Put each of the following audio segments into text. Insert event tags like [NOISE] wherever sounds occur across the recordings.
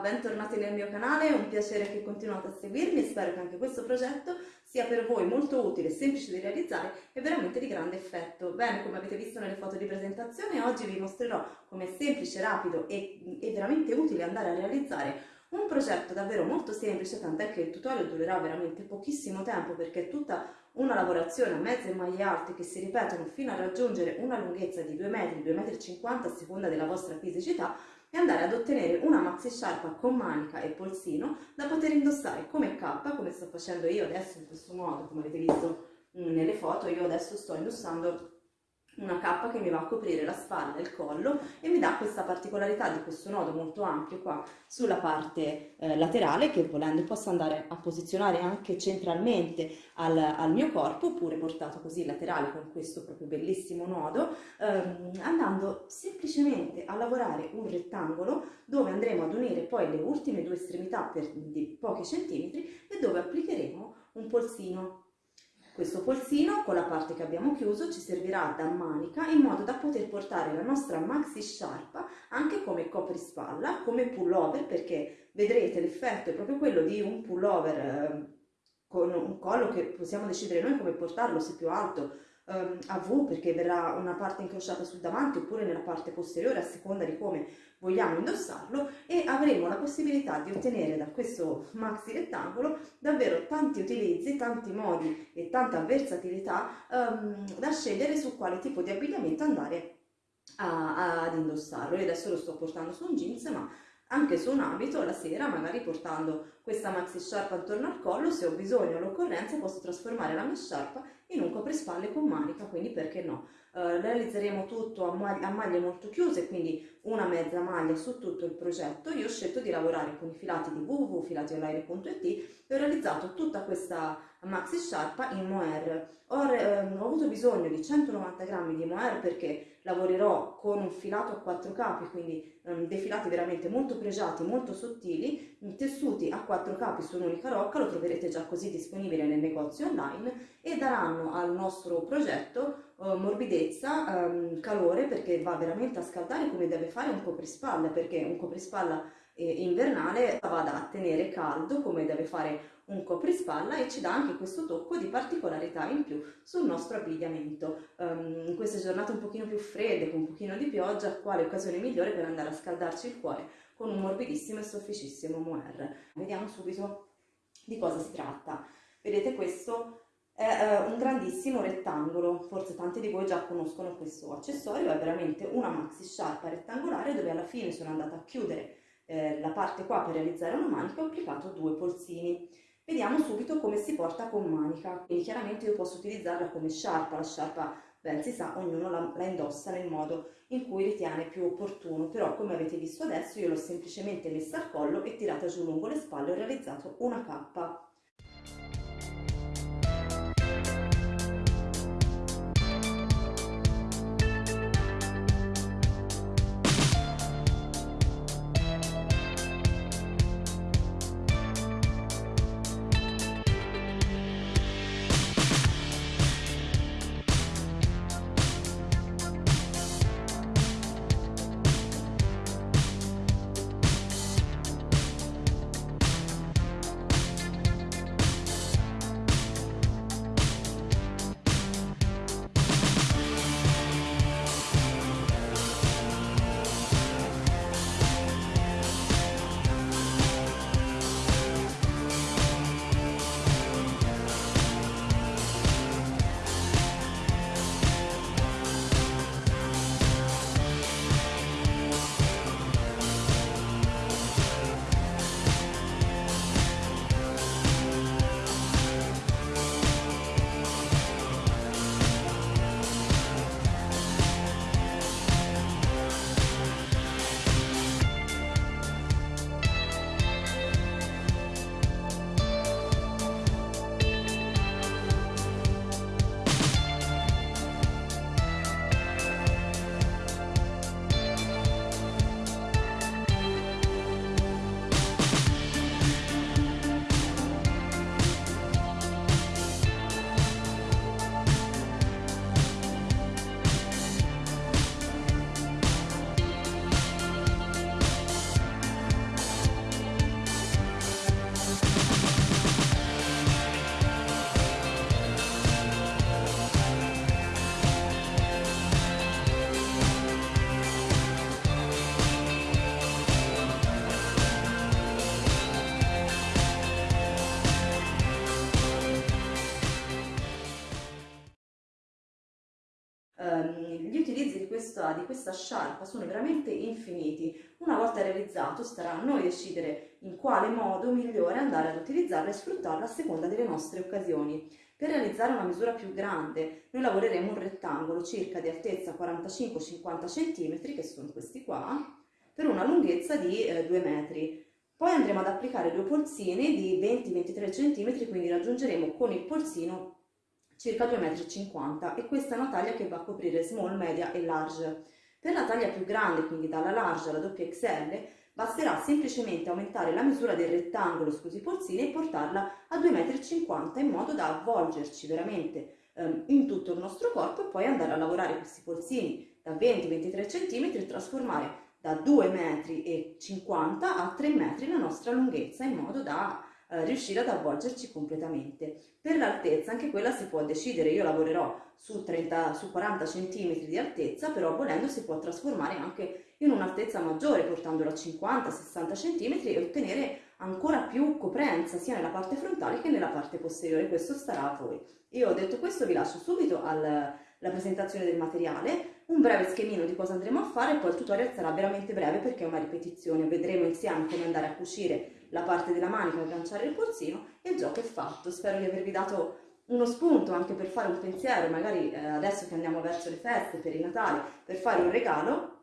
Bentornati nel mio canale, è un piacere che continuate a seguirmi e spero che anche questo progetto sia per voi molto utile, semplice da realizzare e veramente di grande effetto. Bene, come avete visto nelle foto di presentazione, oggi vi mostrerò come è semplice, rapido e, e veramente utile andare a realizzare un progetto davvero molto semplice, tant'è che il tutorial durerà veramente pochissimo tempo perché è tutta una lavorazione a mezze maglie alte che si ripetono fino a raggiungere una lunghezza di 2 metri, 2,50 metri a seconda della vostra fisicità e andare ad ottenere una maxi sciarpa con manica e polsino da poter indossare come cappa, come sto facendo io adesso in questo modo, come avete visto mm, nelle foto, io adesso sto indossando una cappa che mi va a coprire la spalla e il collo e mi dà questa particolarità di questo nodo molto ampio qua sulla parte eh, laterale che volendo posso andare a posizionare anche centralmente al, al, mio corpo oppure portato così laterale con questo proprio bellissimo nodo ehm, andando semplicemente a lavorare un rettangolo dove andremo ad unire poi le ultime due estremità per di pochi centimetri e dove applicheremo un polsino questo polsino con la parte che abbiamo chiuso ci servirà da manica in modo da poter portare la nostra maxi sciarpa anche come coprispalla, come pullover perché vedrete l'effetto è proprio quello di un pullover eh, con un collo che possiamo decidere noi come portarlo, se più alto um, a V perché verrà una parte incrociata sul davanti oppure nella parte posteriore a seconda di come vogliamo indossarlo e avremo la possibilità di ottenere da questo maxi rettangolo davvero tanti utilizzi, tanti modi e tanta versatilità um, da scegliere su quale tipo di abbigliamento andare a, a, ad indossarlo. Io adesso lo sto portando su un jeans ma anche su un abito la sera magari portando questa maxi sciarpa attorno al collo se ho bisogno o l'occorrenza posso trasformare la mia sciarpa in un coprispalle con manica quindi perché no? Uh, realizzeremo tutto a, mag a, maglie molto chiuse quindi una mezza maglia su tutto il progetto. Io ho scelto di lavorare con i filati di www.filationline.it e ho realizzato tutta questa maxi sciarpa in mohair. Ho, ehm, ho avuto bisogno di 190 grammi di mohair perché lavorerò con un filato a quattro capi, quindi um, dei filati veramente molto pregiati, molto sottili, tessuti a quattro capi su un'unica rocca, lo troverete già così disponibile nel negozio online e daranno al nostro progetto uh, morbidezza, um, calore perché va veramente a scaldare come deve fare un coprispalla, perché un coprispalla invernale vada a tenere caldo come deve fare un coprispalla e ci dà anche questo tocco di particolarità in più sul nostro abbigliamento. Um, in queste giornate un pochino più fredde, con un pochino di pioggia, quale occasione migliore per andare a scaldarci il cuore con un morbidissimo e sofficissimo mohair. Vediamo subito di cosa si tratta. Vedete questo è uh, un grandissimo rettangolo, forse tanti di voi già conoscono questo accessorio, è veramente una maxi sciarpa rettangolare dove alla fine sono andata a chiudere eh, la parte qua per realizzare una manica ho applicato due polsini. Vediamo subito come si porta con manica, quindi chiaramente io posso utilizzarla come sciarpa, la sciarpa ben si sa, ognuno la, la, indossa nel modo in cui ritiene più opportuno, però come avete visto adesso io l'ho semplicemente messa al collo e tirata giù lungo le spalle ho realizzato una cappa. Questa, di questa sciarpa sono veramente infiniti. Una volta realizzato starà a noi decidere in quale modo migliore andare ad utilizzarla e sfruttarla a seconda delle nostre occasioni. Per realizzare una misura più grande noi lavoreremo un rettangolo circa di altezza 45-50 cm, che sono questi qua, per una lunghezza di eh, 2 metri. Poi andremo ad applicare due polsini di 20-23 cm, quindi raggiungeremo con il polsino circa 2,50 m e questa è una taglia che va a coprire small, media e large. Per la taglia più grande, quindi dalla large alla doppia XL, basterà semplicemente aumentare la misura del rettangolo, scusi polsini, e portarla a 2,50 m in modo da avvolgerci veramente ehm, in tutto il nostro corpo e poi andare a lavorare questi polsini da 20-23 cm e trasformare da 2,50 m a 3 m la nostra lunghezza in modo da eh, riuscire ad avvolgerci completamente. Per l'altezza anche quella si può decidere, io lavorerò su, 30, su 40 cm di altezza, però volendo si può trasformare anche in un'altezza maggiore, portandola a 50-60 cm e ottenere ancora più coprenza sia nella parte frontale che nella parte posteriore, questo starà a voi. Io ho detto questo, vi lascio subito alla presentazione del materiale, un breve schemino di cosa andremo a fare poi il tutorial sarà veramente breve perché è una ripetizione, vedremo insieme come andare a cucire la parte della manica, agganciare il polsino e il gioco è fatto. Spero di avervi dato uno spunto anche per fare un pensiero, magari eh, adesso che andiamo verso le feste, per i Natali, per fare un regalo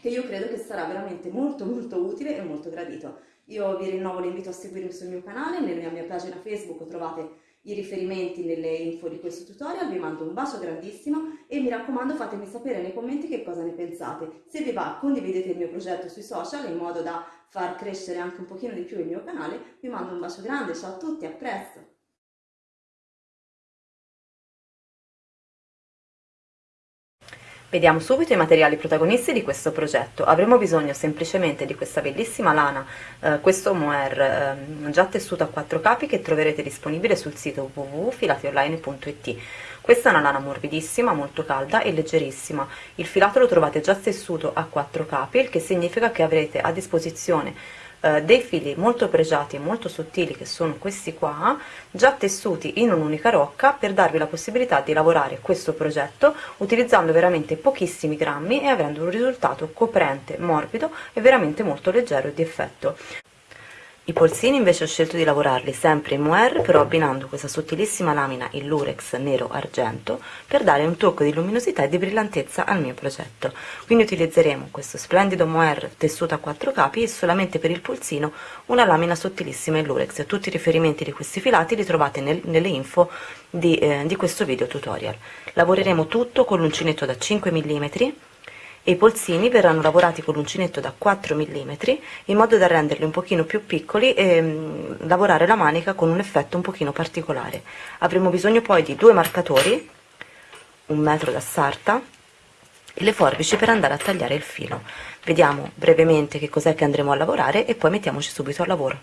che io credo che sarà veramente molto molto utile e molto gradito. Io vi rinnovo l'invito a seguirmi sul mio canale, nella mia pagina Facebook trovate i riferimenti nelle info di questo tutorial, vi mando un bacio grandissimo e mi raccomando fatemi sapere nei commenti che cosa ne pensate. Se vi va condividete il mio progetto sui social in modo da far crescere anche un pochino di più il mio canale, vi mando un bacio grande, ciao a tutti, a presto! Vediamo subito i materiali protagonisti di questo progetto. Avremo bisogno semplicemente di questa bellissima lana, eh, questo mohair eh, già tessuto a quattro capi che troverete disponibile sul sito www.filationline.it. Questa è una lana morbidissima, molto calda e leggerissima. Il filato lo trovate già tessuto a quattro capi, il che significa che avrete a disposizione eh, dei fili molto pregiati e molto sottili che sono questi qua già tessuti in un'unica rocca per darvi la possibilità di lavorare questo progetto utilizzando veramente pochissimi grammi e avendo un risultato coprente, morbido e veramente molto leggero di effetto. I polsini invece ho scelto di lavorarli sempre in mohair, però abbinando questa sottilissima lamina in lurex nero-argento per dare un tocco di luminosità e di brillantezza al mio progetto. Quindi utilizzeremo questo splendido mohair tessuto a quattro capi e solamente per il polsino una lamina sottilissima in lurex. Tutti i riferimenti di questi filati li trovate nel, nelle info di, eh, di questo video tutorial. Lavoreremo tutto con l'uncinetto da 5 mm e i polsini verranno lavorati con l'uncinetto da 4 mm in modo da renderli un pochino più piccoli e mm, lavorare la manica con un effetto un pochino particolare. Avremo bisogno poi di due marcatori, un metro da sarta e le forbici per andare a tagliare il filo. Vediamo brevemente che cos'è che andremo a lavorare e poi mettiamoci subito al lavoro.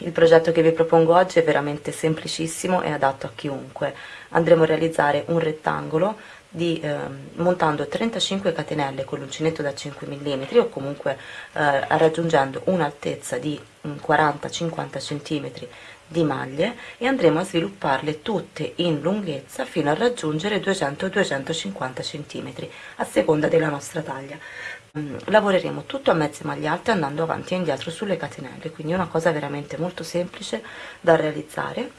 Il progetto che vi propongo oggi è veramente semplicissimo e adatto a chiunque. Andremo a realizzare un rettangolo di, eh, montando 35 catenelle con l'uncinetto da 5 mm o comunque eh, raggiungendo un'altezza di 40-50 cm di maglie e andremo a svilupparle tutte in lunghezza fino a raggiungere 200-250 cm a seconda della nostra taglia lavoreremo tutto a mezze maglie alte andando avanti e indietro sulle catenelle quindi una cosa veramente molto semplice da realizzare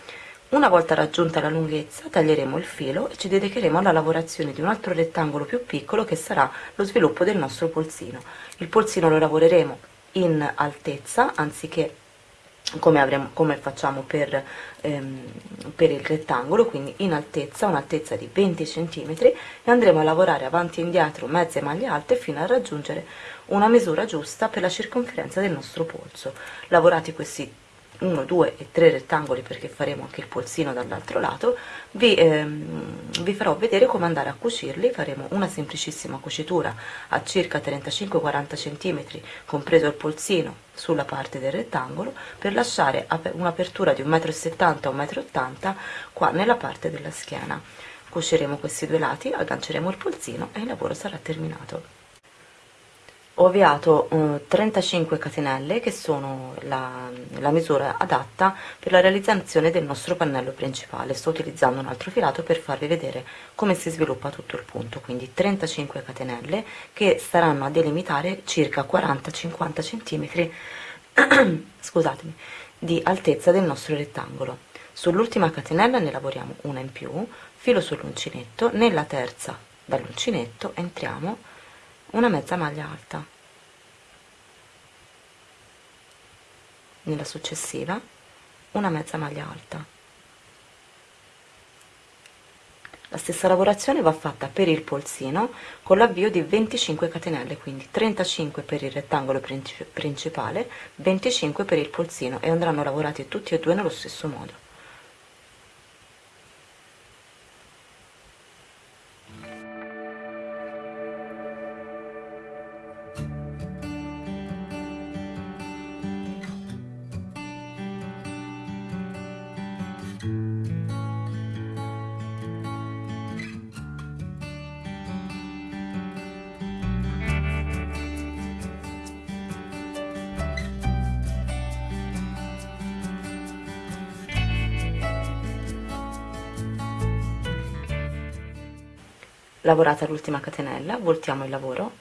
una volta raggiunta la lunghezza taglieremo il filo e ci dedicheremo alla lavorazione di un altro rettangolo più piccolo che sarà lo sviluppo del nostro polsino. Il polsino lo lavoreremo in altezza anziché come, avremo, come facciamo per, ehm, per, il rettangolo, quindi in altezza, un'altezza di 20 cm e andremo a lavorare avanti e indietro mezze maglie alte fino a raggiungere una misura giusta per la circonferenza del nostro polso. Lavorati questi 1, 2 e 3 rettangoli perché faremo anche il polsino dall'altro lato, vi, ehm, vi farò vedere come andare a cucirli, faremo una semplicissima cucitura a circa 35-40 cm, compreso il polsino, sulla parte del rettangolo, per lasciare un'apertura di 1,70 m 1,80 m qua nella parte della schiena. Cuciremo questi due lati, agganceremo il polsino e il lavoro sarà terminato. Ho avviato eh, 35 catenelle che sono la, la, misura adatta per la realizzazione del nostro pannello principale. Sto utilizzando un altro filato per farvi vedere come si sviluppa tutto il punto. Quindi 35 catenelle che staranno a delimitare circa 40-50 centimetri [CLEARS THROAT] scusatemi di altezza del nostro rettangolo. Sull'ultima catenella ne lavoriamo una in più filo sull'uncinetto nella terza dall'uncinetto entriamo una mezza maglia alta. Nella successiva una mezza maglia alta. La stessa lavorazione va fatta per il polsino con l'avvio di 25 catenelle quindi 35 per il rettangolo principale 25 per il polsino e andranno lavorati tutti e due nello stesso modo lavorata l'ultima catenella voltiamo il lavoro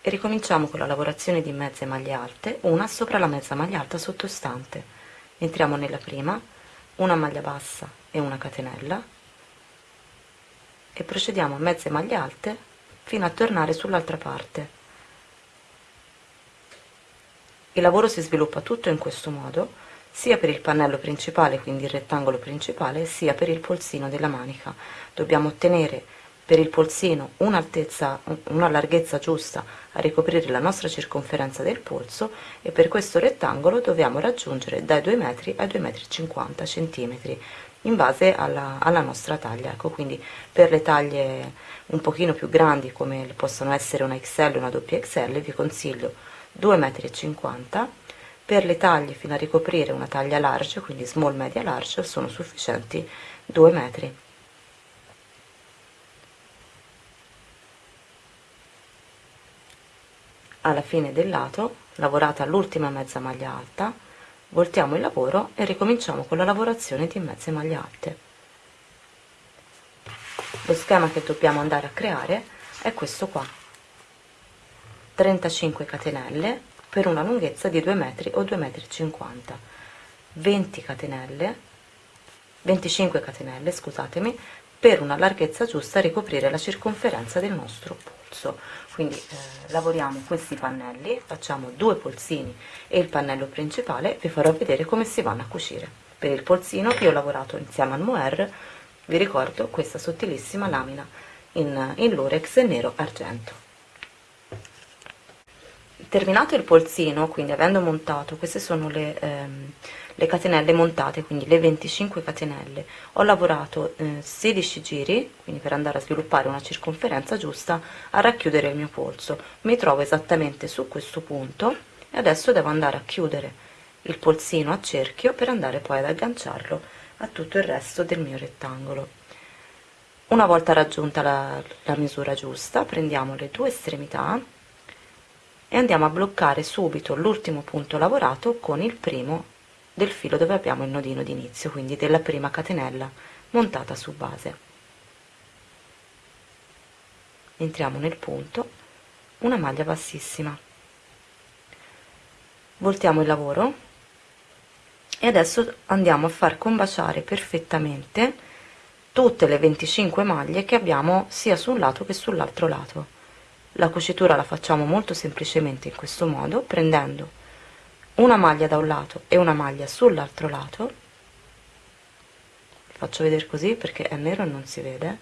e ricominciamo con la lavorazione di mezze maglie alte una sopra la mezza maglia alta sottostante. Entriamo nella prima una maglia bassa e una catenella e procediamo a mezze maglie alte fino a tornare sull'altra parte. Il lavoro si sviluppa tutto in questo modo sia per il pannello principale quindi il rettangolo principale sia per il polsino della manica. Dobbiamo ottenere per il polsino un'altezza, una larghezza giusta a ricoprire la nostra circonferenza del polso e per questo rettangolo dobbiamo raggiungere dai 2 metri ai 2 metri 50 centimetri in base alla, alla nostra taglia. Ecco quindi per le taglie un pochino più grandi come possono essere una XL e una XL vi consiglio 2 metri 50 per le taglie fino a ricoprire una taglia large quindi small media large sono sufficienti 2 metri alla fine del lato lavorata l'ultima mezza maglia alta voltiamo il lavoro e ricominciamo con la lavorazione di mezze maglie alte. Lo schema che dobbiamo andare a creare è questo qua. 35 catenelle per una lunghezza di 2 metri o 2 metri 50 20 catenelle 25 catenelle scusatemi per una larghezza giusta ricoprire la circonferenza del nostro polso. Quindi eh, lavoriamo questi pannelli facciamo due polsini e il pannello principale vi farò vedere come si vanno a cucire. Per il polsino che ho lavorato insieme al mohair vi ricordo questa sottilissima lamina in, in lurex nero argento. Terminato il polsino quindi avendo montato queste sono le ehm, le catenelle montate quindi le 25 catenelle. Ho lavorato eh, 16 giri quindi per andare a sviluppare una circonferenza giusta a racchiudere il mio polso. Mi trovo esattamente su questo punto e adesso devo andare a chiudere il polsino a cerchio per andare poi ad agganciarlo a tutto il resto del mio rettangolo. Una volta raggiunta la, la misura giusta prendiamo le due estremità e andiamo a bloccare subito l'ultimo punto lavorato con il primo del filo dove abbiamo il nodino d'inizio quindi della prima catenella montata su base. Entriamo nel punto una maglia bassissima. Voltiamo il lavoro e adesso andiamo a far combaciare perfettamente tutte le 25 maglie che abbiamo sia sul lato che sull'altro lato. La cucitura la facciamo molto semplicemente in questo modo prendendo una maglia da un lato e una maglia sull'altro lato. Faccio vedere così perché è nero e non si vede.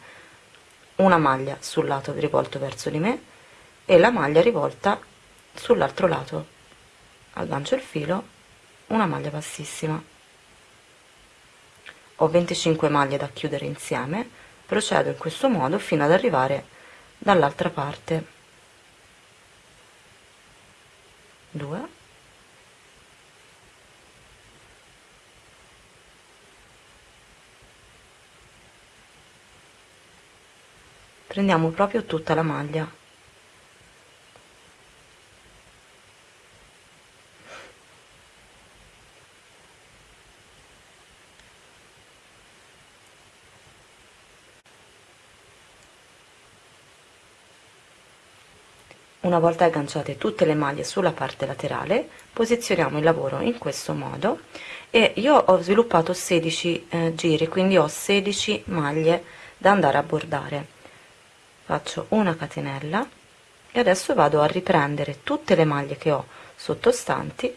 Una maglia sul lato rivolto verso di me e la maglia rivolta sull'altro lato. Aggancio il filo una maglia bassissima. Ho 25 maglie da chiudere insieme. Procedo in questo modo fino ad arrivare dall'altra parte. 2 prendiamo proprio tutta la maglia Una volta agganciate tutte le maglie sulla parte laterale, posizioniamo il lavoro in questo modo e io ho sviluppato 16 eh, giri, quindi ho 16 maglie da andare a bordare faccio una catenella e adesso vado a riprendere tutte le maglie che ho sottostanti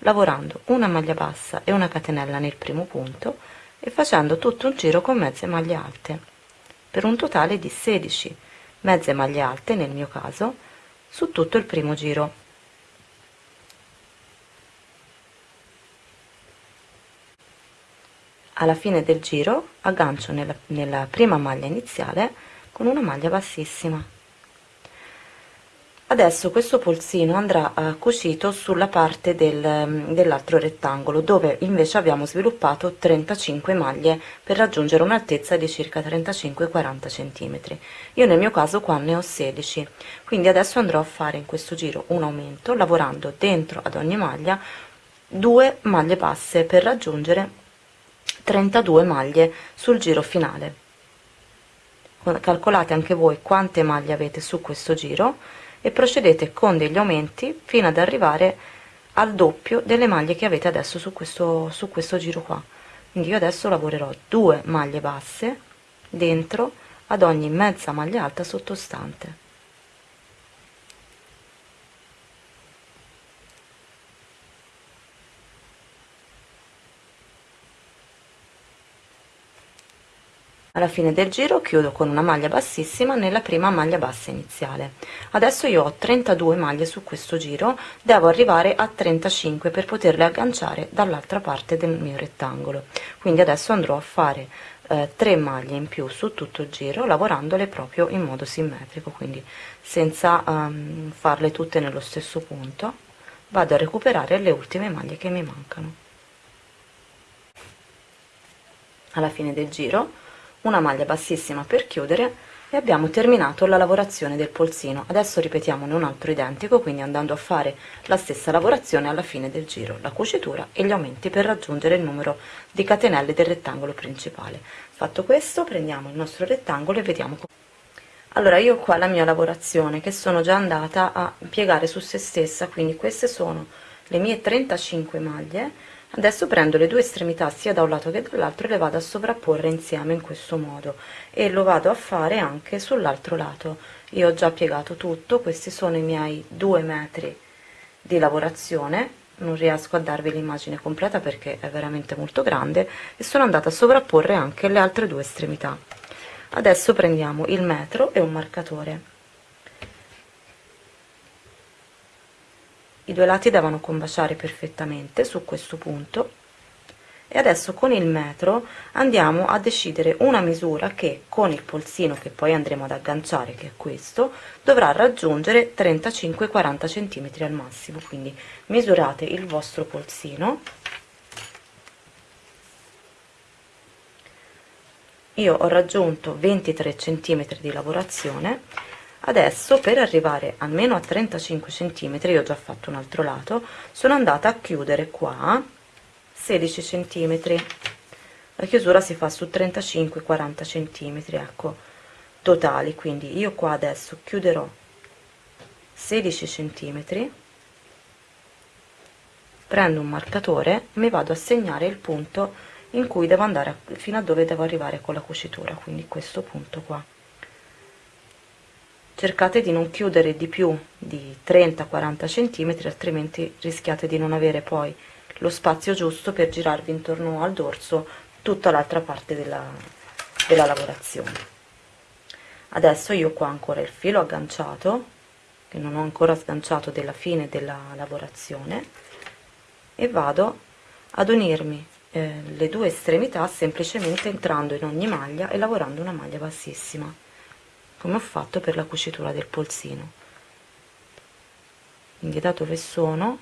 lavorando una maglia bassa e una catenella nel primo punto e facendo tutto un giro con mezze maglie alte per un totale di 16 mezze maglie alte nel mio caso su tutto il primo giro. Alla fine del giro aggancio nella, nella prima maglia iniziale con una maglia bassissima. Adesso questo polsino andrà uh, cucito sulla parte del, um, dell'altro rettangolo dove invece abbiamo sviluppato 35 maglie per raggiungere un'altezza di circa 35-40 cm io nel mio caso qua ne ho 16 quindi adesso andrò a fare in questo giro un aumento lavorando dentro ad ogni maglia due maglie basse per raggiungere 32 maglie sul giro finale calcolate anche voi quante maglie avete su questo giro e procedete con degli aumenti fino ad arrivare al doppio delle maglie che avete adesso su questo, su questo giro qua. Quindi io adesso lavorerò due maglie basse dentro ad ogni mezza maglia alta sottostante alla fine del giro chiudo con una maglia bassissima nella prima maglia bassa iniziale. Adesso io ho 32 maglie su questo giro devo arrivare a 35 per poterle agganciare dall'altra parte del mio rettangolo. Quindi adesso andrò a fare eh, 3 maglie in più su tutto il giro lavorandole proprio in modo simmetrico quindi senza um, farle tutte nello stesso punto vado a recuperare le ultime maglie che mi mancano. Alla fine del giro una maglia bassissima per chiudere e abbiamo terminato la lavorazione del polsino. Adesso ripetiamone un altro identico quindi andando a fare la stessa lavorazione alla fine del giro la cucitura e gli aumenti per raggiungere il numero di catenelle del rettangolo principale. Fatto questo prendiamo il nostro rettangolo e vediamo allora io qua la mia lavorazione che sono già andata a piegare su se stessa quindi queste sono le mie 35 maglie adesso prendo le due estremità sia da un lato che dall'altro e le vado a sovrapporre insieme in questo modo. E lo vado a fare anche sull'altro lato. Io ho già piegato tutto questi sono i miei due metri di lavorazione. Non riesco a darvi l'immagine completa perché è veramente molto grande e sono andata a sovrapporre anche le altre due estremità. Adesso prendiamo il metro e un marcatore i due lati devono combaciare perfettamente su questo punto. E adesso con il metro andiamo a decidere una misura che con il polsino che poi andremo ad agganciare che è questo dovrà raggiungere 35-40 cm al massimo. Quindi misurate il vostro polsino. Io ho raggiunto 23 cm di lavorazione adesso per arrivare almeno a 35 cm io ho già fatto un altro lato sono andata a chiudere qua 16 cm la chiusura si fa su 35 40 cm ecco totali. Quindi io qua adesso chiuderò 16 cm prendo un marcatore mi vado a segnare il punto in cui devo andare fino a dove devo arrivare con la cucitura. Quindi questo punto qua cercate di non chiudere di più di 30-40 cm altrimenti rischiate di non avere poi lo spazio giusto per girarvi intorno al dorso tutta l'altra parte della, della lavorazione. Adesso io qua ancora il filo agganciato che non ho ancora sganciato della fine della lavorazione e vado ad unirmi eh, le due estremità semplicemente entrando in ogni maglia e lavorando una maglia bassissima come ho fatto per la cucitura del polsino. Quindi da dove sono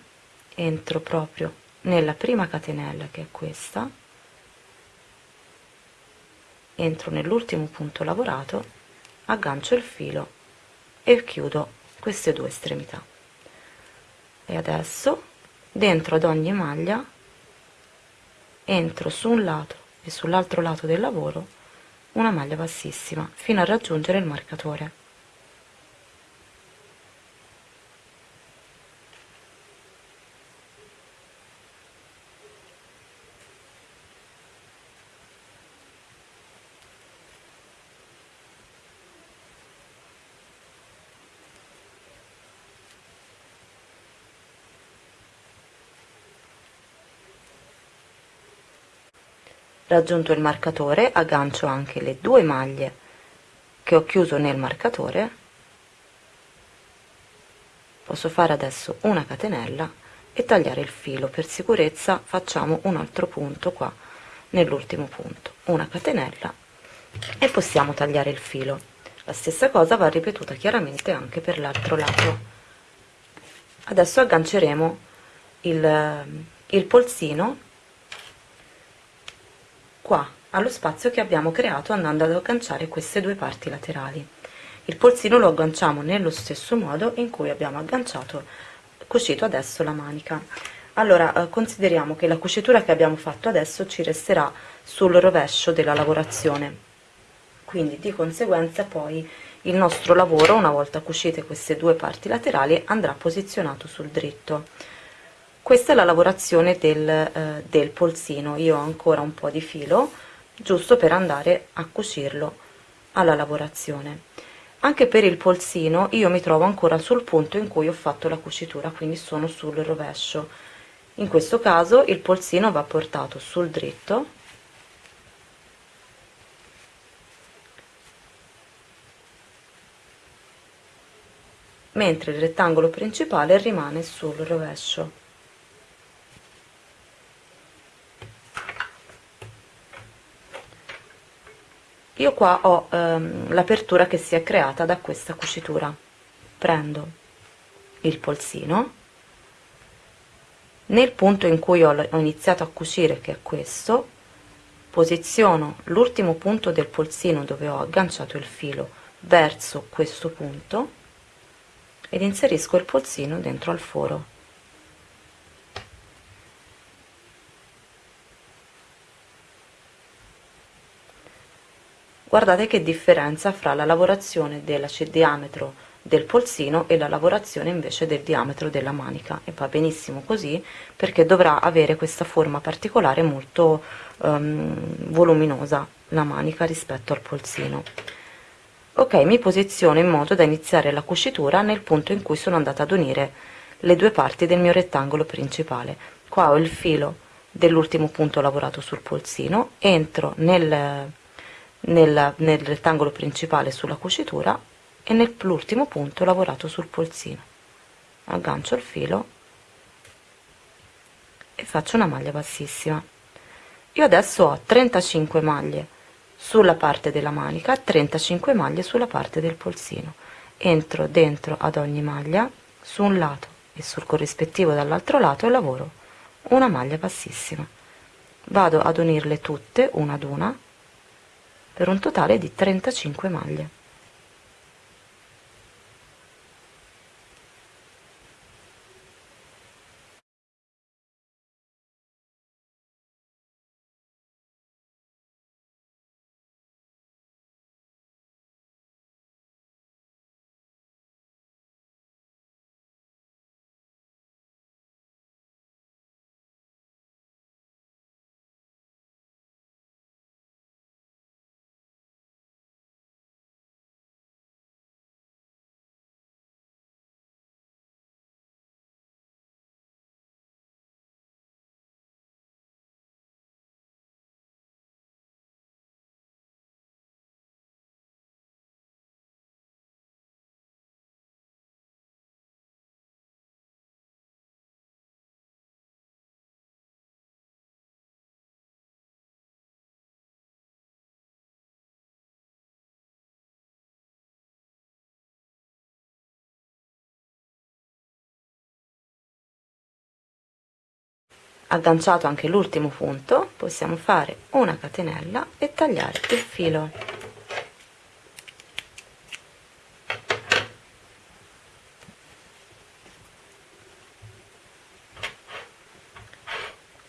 entro proprio nella prima catenella che è questa. Entro nell'ultimo punto lavorato aggancio il filo e chiudo queste due estremità. E adesso dentro ad ogni maglia entro su un lato e sull'altro lato del lavoro una maglia bassissima fino a raggiungere il marcatore raggiunto il marcatore aggancio anche le due maglie che ho chiuso nel marcatore. Posso fare adesso una catenella e tagliare il filo. Per sicurezza facciamo un altro punto qua nell'ultimo punto. Una catenella e possiamo tagliare il filo. La stessa cosa va ripetuta chiaramente anche per l'altro lato. Adesso agganceremo il, il polsino qua allo spazio che abbiamo creato andando ad agganciare queste due parti laterali. Il polsino lo agganciamo nello stesso modo in cui abbiamo agganciato cucito adesso la manica. Allora eh, consideriamo che la cucitura che abbiamo fatto adesso ci resterà sul rovescio della lavorazione. Quindi di conseguenza poi il nostro lavoro una volta cucite queste due parti laterali andrà posizionato sul dritto questa è la lavorazione del, eh, del polsino. Io ho ancora un po di filo giusto per andare a cucirlo alla lavorazione. Anche per il polsino io mi trovo ancora sul punto in cui ho fatto la cucitura quindi sono sul rovescio. In questo caso il polsino va portato sul dritto. Mentre il rettangolo principale rimane sul rovescio io qua ho ehm, l'apertura che si è creata da questa cucitura. Prendo il polsino. Nel punto in cui ho, ho iniziato a cucire che è questo posiziono l'ultimo punto del polsino dove ho agganciato il filo verso questo punto ed inserisco il polsino dentro al foro guardate che differenza fra la lavorazione del diametro del polsino e la lavorazione invece del diametro della manica. E va benissimo così perché dovrà avere questa forma particolare molto um, voluminosa la manica rispetto al polsino. Ok mi posiziono in modo da iniziare la cucitura nel punto in cui sono andata ad unire le due parti del mio rettangolo principale. Qua ho il filo dell'ultimo punto lavorato sul polsino entro nel nel, nel rettangolo principale sulla cucitura e nell'ultimo punto lavorato sul polsino. Aggancio il filo e faccio una maglia bassissima. Io adesso ho 35 maglie sulla parte della manica e 35 maglie sulla parte del polsino. Entro dentro ad ogni maglia su un lato e sul corrispettivo dall'altro lato e lavoro una maglia bassissima. Vado ad unirle tutte una ad una per un totale di 35 maglie agganciato anche l'ultimo punto. Possiamo fare una catenella e tagliare il filo.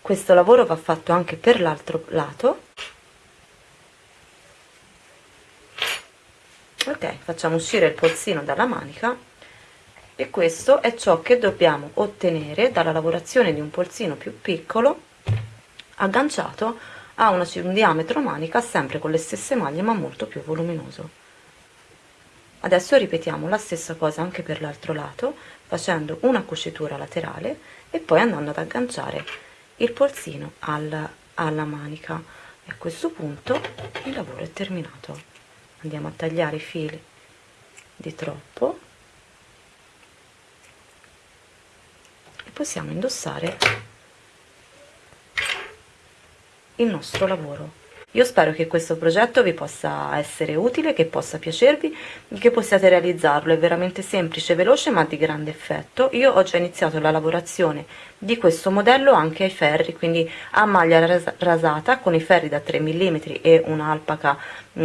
Questo lavoro va fatto anche per l'altro lato. Ok facciamo uscire il polsino dalla manica e questo è ciò che dobbiamo ottenere dalla lavorazione di un polsino più piccolo agganciato a una, un diametro manica sempre con le stesse maglie ma molto più voluminoso. Adesso ripetiamo la stessa cosa anche per l'altro lato facendo una cucitura laterale e poi andando ad agganciare il polsino alla, alla manica. E a questo punto il lavoro è terminato. Andiamo a tagliare i fili di troppo possiamo indossare il nostro lavoro io spero che questo progetto vi possa essere utile, che possa piacervi, che possiate realizzarlo, è veramente semplice, veloce ma di grande effetto. Io ho già iniziato la lavorazione di questo modello anche ai ferri, quindi a maglia rasata con i ferri da 3 mm e un'alpaca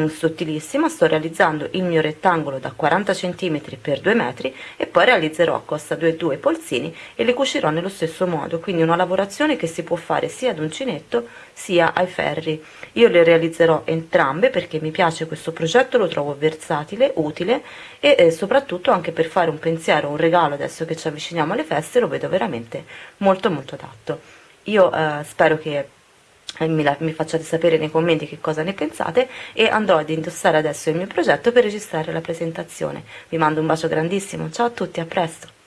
sottilissima, sto realizzando il mio rettangolo da 40 cm per 2 metri e poi realizzerò a costa 2,2 polsini e le cucirò nello stesso modo, quindi una lavorazione che si può fare sia ad uncinetto sia ai ferri. Io le realizzerò entrambe perché mi piace questo progetto, lo trovo versatile, utile e eh, soprattutto anche per fare un pensiero, un regalo adesso che ci avviciniamo alle feste lo vedo veramente molto molto adatto. Io eh, spero che mi, la, mi facciate sapere nei commenti che cosa ne pensate e andrò ad indossare adesso il mio progetto per registrare la presentazione. Vi mando un bacio grandissimo, ciao a tutti, a presto!